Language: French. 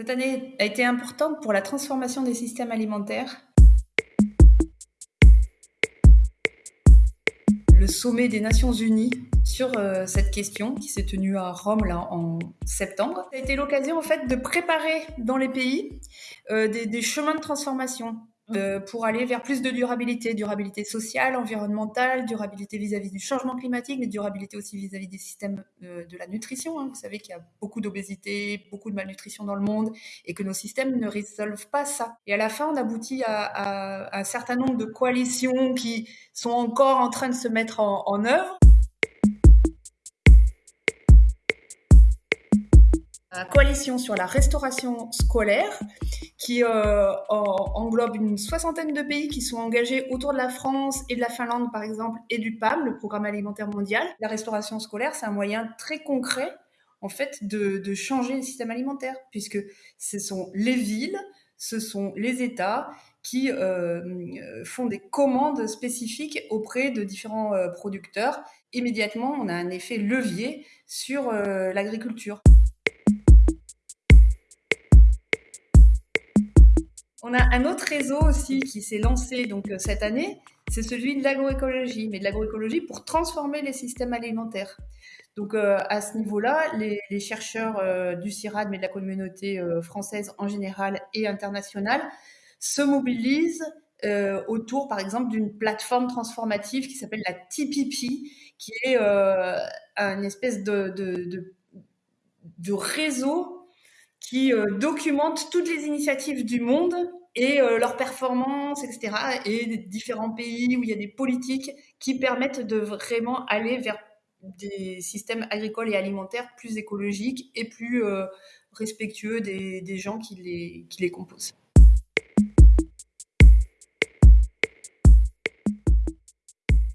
Cette année a été importante pour la transformation des systèmes alimentaires. Le sommet des Nations Unies sur euh, cette question qui s'est tenu à Rome là, en septembre. Ça a été l'occasion fait de préparer dans les pays euh, des, chemins de transformation. Euh, pour aller vers plus de durabilité, durabilité sociale, environnementale, durabilité vis-à-vis du changement climatique, mais durabilité aussi vis-à-vis des systèmes euh, de la nutrition. Hein. Vous savez qu'il y a beaucoup d'obésité, beaucoup de malnutrition dans le monde, et que nos systèmes ne résolvent pas ça. Et à la fin, on aboutit à, à un certain nombre de coalitions qui sont encore en train de se mettre en, en œuvre. La coalition sur la restauration scolaire, qui euh, englobe une soixantaine de pays qui sont engagés autour de la France et de la Finlande, par exemple, et du PAM, le Programme alimentaire mondial. La restauration scolaire, c'est un moyen très concret, en fait, de, changer le système alimentaire, puisque ce sont les villes, ce sont les États qui euh, font des commandes spécifiques auprès de différents euh, producteurs. Immédiatement, on a un effet levier sur l'agriculture. On a un autre réseau aussi qui s'est lancé donc euh, cette année, c'est celui de l'agroécologie, mais de l'agroécologie pour transformer les systèmes alimentaires. Donc euh, à ce niveau-là, les, chercheurs euh, du CIRAD, mais de la communauté française en général et internationale, se mobilisent autour, par exemple, d'une plateforme transformative qui s'appelle la TPP, qui est un espèce de réseau qui euh, documente toutes les initiatives du monde et euh, leurs performances, etc. Et différents pays où il y a des politiques qui permettent de vraiment aller vers des systèmes agricoles et alimentaires plus écologiques et plus euh, respectueux des, gens qui les composent.